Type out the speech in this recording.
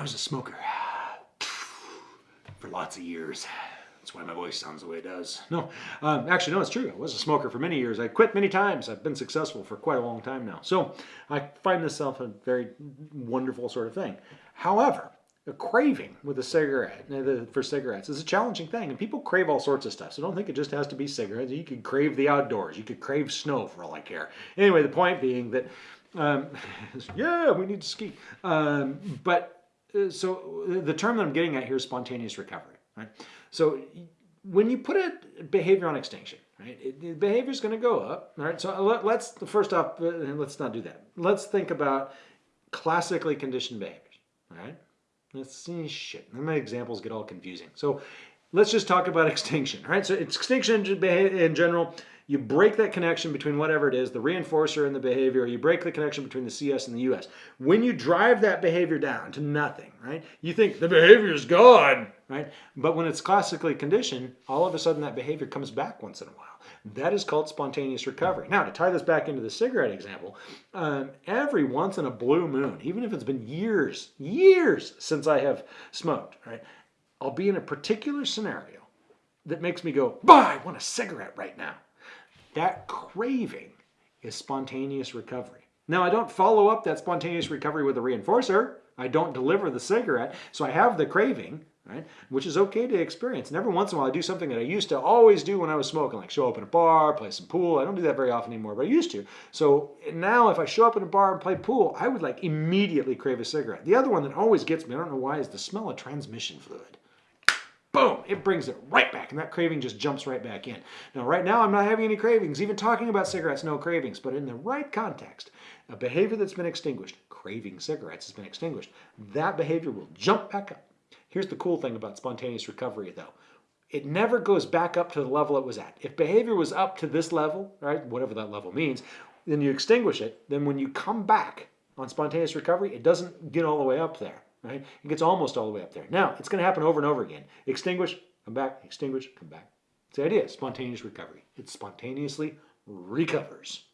was a smoker for lots of years. That's why my voice sounds the way it does. No, um, actually, no, it's true. I was a smoker for many years. I quit many times. I've been successful for quite a long time now. So I find this self a very wonderful sort of thing. However, a craving with a cigarette uh, for cigarettes is a challenging thing and people crave all sorts of stuff so don't think it just has to be cigarettes you could crave the outdoors you could crave snow for all i care anyway the point being that um, yeah we need to ski um, but so the term that i'm getting at here is spontaneous recovery right so when you put a behavior on extinction right it, the behavior is going to go up right so let, let's first off uh, let's not do that let's think about classically conditioned behaviors right Let's see, shit. My examples get all confusing. So let's just talk about extinction, right? So extinction in general, you break that connection between whatever it is, the reinforcer and the behavior, you break the connection between the CS and the US. When you drive that behavior down to nothing, right? You think the behavior is gone, right? But when it's classically conditioned, all of a sudden that behavior comes back once in a while. That is called spontaneous recovery. Now, to tie this back into the cigarette example, um, every once in a blue moon, even if it's been years, years since I have smoked, right? I'll be in a particular scenario that makes me go, bah, I want a cigarette right now. That craving is spontaneous recovery. Now, I don't follow up that spontaneous recovery with a reinforcer. I don't deliver the cigarette. So I have the craving, right? Which is okay to experience. And every once in a while I do something that I used to always do when I was smoking, like show up in a bar, play some pool. I don't do that very often anymore, but I used to. So now if I show up in a bar and play pool, I would like immediately crave a cigarette. The other one that always gets me, I don't know why, is the smell of transmission fluid. It brings it right back and that craving just jumps right back in. Now right now I'm not having any cravings, even talking about cigarettes, no cravings, but in the right context, a behavior that's been extinguished, craving cigarettes has been extinguished, that behavior will jump back up Here's the cool thing about spontaneous recovery though. It never goes back up to the level it was at. If behavior was up to this level, right, whatever that level means, then you extinguish it. Then when you come back on spontaneous recovery, it doesn't get all the way up there, right? It gets almost all the way up there. Now, it's going to happen over and over again. Extinguish, come back, extinguish, come back. It's the idea, spontaneous recovery. It spontaneously recovers.